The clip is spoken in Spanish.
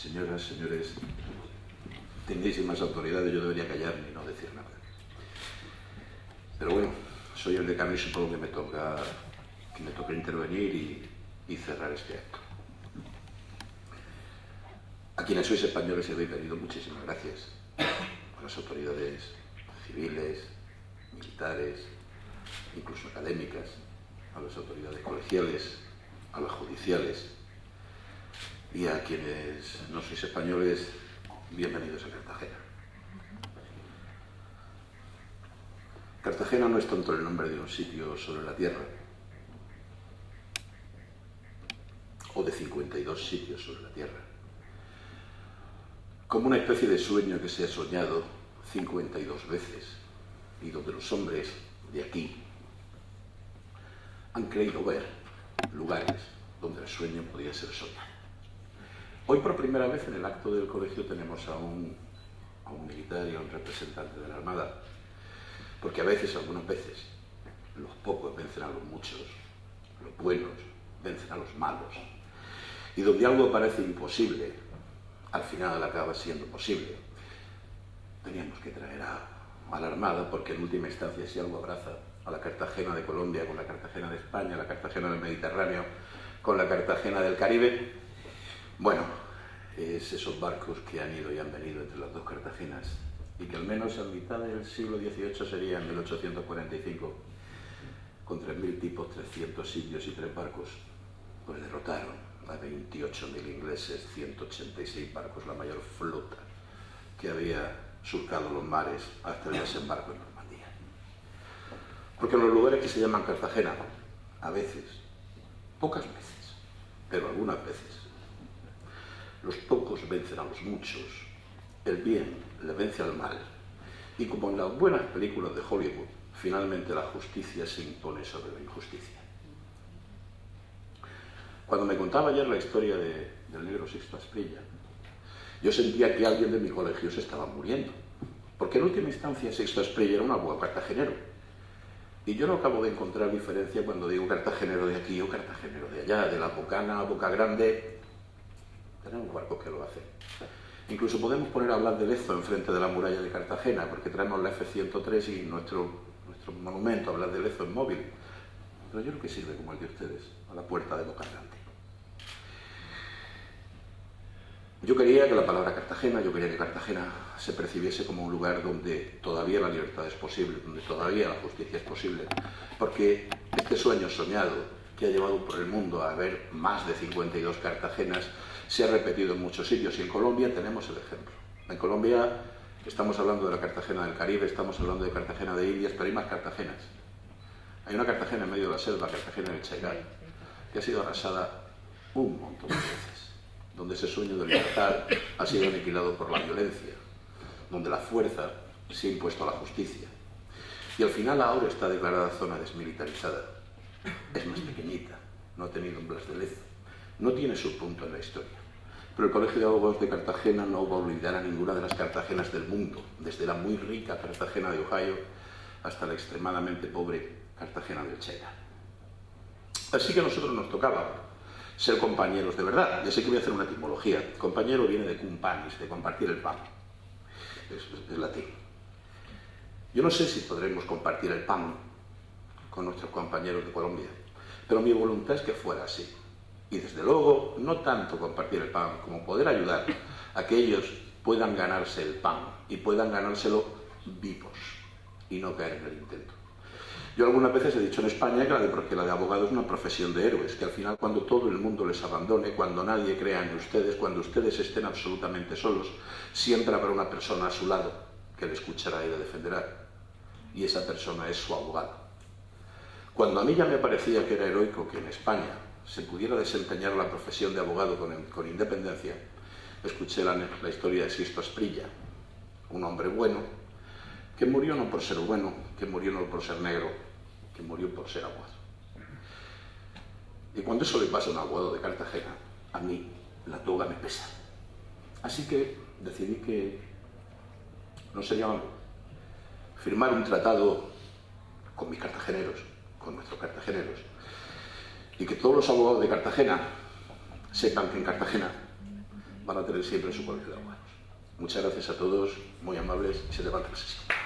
señoras, señores, tenéis más autoridades, yo debería callarme y no decir nada. Pero bueno, soy el decano y supongo que me toca, que me toca intervenir y, y cerrar este acto. A quienes sois españoles y habéis venido, muchísimas gracias. A las autoridades civiles, militares, incluso académicas, a las autoridades colegiales, a las judiciales, y a quienes no sois españoles, bienvenidos a Cartagena. Cartagena no es tanto el nombre de un sitio sobre la tierra, o de 52 sitios sobre la tierra, como una especie de sueño que se ha soñado 52 veces y donde los hombres de aquí han creído ver lugares donde el sueño podía ser soñado. Hoy por primera vez en el acto del colegio tenemos a un, a un militar y a un representante de la Armada, porque a veces, algunas veces, los pocos vencen a los muchos, los buenos vencen a los malos, y donde algo parece imposible, al final acaba siendo posible. Teníamos que traer a, a la Armada, porque en última instancia si algo abraza a la Cartagena de Colombia con la Cartagena de España, la Cartagena del Mediterráneo con la Cartagena del Caribe, bueno, es esos barcos que han ido y han venido entre las dos Cartagenas y que al menos a mitad del siglo XVIII sería en 1845, con 3.000 tipos, 300 sitios y tres barcos, pues derrotaron a 28.000 ingleses, 186 barcos, la mayor flota que había surcado los mares hasta el desembarco en Normandía. Porque en los lugares que se llaman Cartagena, a veces, pocas veces, pero algunas veces, vencen a los muchos, el bien le vence al mal, y como en las buenas películas de Hollywood, finalmente la justicia se impone sobre la injusticia. Cuando me contaba ayer la historia de, del negro Sixto Asprilla, yo sentía que alguien de mi colegio se estaba muriendo, porque en última instancia Sixto Asprilla era un abuelo cartagenero, y yo no acabo de encontrar diferencia cuando digo cartagenero de aquí o cartagenero de allá, de la Bocana a Boca Grande, tenemos barcos que lo hacen. Incluso podemos poner a hablar de Lezo enfrente de la muralla de Cartagena, porque traemos la F-103 y nuestro, nuestro monumento, hablar de Lezo en móvil. Pero yo creo que sirve como el de ustedes, a la puerta de Boca Grande. Yo quería que la palabra Cartagena, yo quería que Cartagena se percibiese como un lugar donde todavía la libertad es posible, donde todavía la justicia es posible, porque este sueño soñado que ha llevado por el mundo a ver más de 52 Cartagenas se ha repetido en muchos sitios y en Colombia tenemos el ejemplo. En Colombia estamos hablando de la Cartagena del Caribe, estamos hablando de Cartagena de Indias, pero hay más Cartagenas. Hay una Cartagena en medio de la selva, Cartagena del Chairal, que ha sido arrasada un montón de veces, donde ese sueño de libertad ha sido aniquilado por la violencia, donde la fuerza se ha impuesto a la justicia. Y al final ahora está declarada zona desmilitarizada. Es más pequeñita, no ha tenido un blas de lezo, no tiene su punto en la historia. Pero el Colegio de Abogados de Cartagena no va a olvidar a ninguna de las Cartagenas del mundo, desde la muy rica Cartagena de Ohio hasta la extremadamente pobre Cartagena del China. Así que a nosotros nos tocaba ser compañeros de verdad. Ya sé que voy a hacer una etimología. Compañero viene de cumpanis, de compartir el pan. Es latín. Yo no sé si podremos compartir el pan con nuestros compañeros de Colombia, pero mi voluntad es que fuera así. Y desde luego, no tanto compartir el pan, como poder ayudar a que ellos puedan ganarse el pan y puedan ganárselo vivos y no caer en el intento. Yo algunas veces he dicho en España que la de, la de abogado es una profesión de héroes, que al final cuando todo el mundo les abandone, cuando nadie crea en ustedes, cuando ustedes estén absolutamente solos, siempre habrá una persona a su lado que le escuchará y le defenderá. Y esa persona es su abogado. Cuando a mí ya me parecía que era heroico que en España se pudiera desempeñar la profesión de abogado con, independencia, escuché la, historia de Sisto Asprilla, un hombre bueno, que murió no por ser bueno, que murió no por ser negro, que murió por ser abogado. Y cuando eso le pasa a un abogado de Cartagena, a mí la toga me pesa. Así que decidí que no sería malo firmar un tratado con mis cartageneros, con nuestros cartageneros, y que todos los abogados de Cartagena sepan que en Cartagena van a tener siempre su colegio de abogados. Muchas gracias a todos, muy amables, y se levanta la sesión.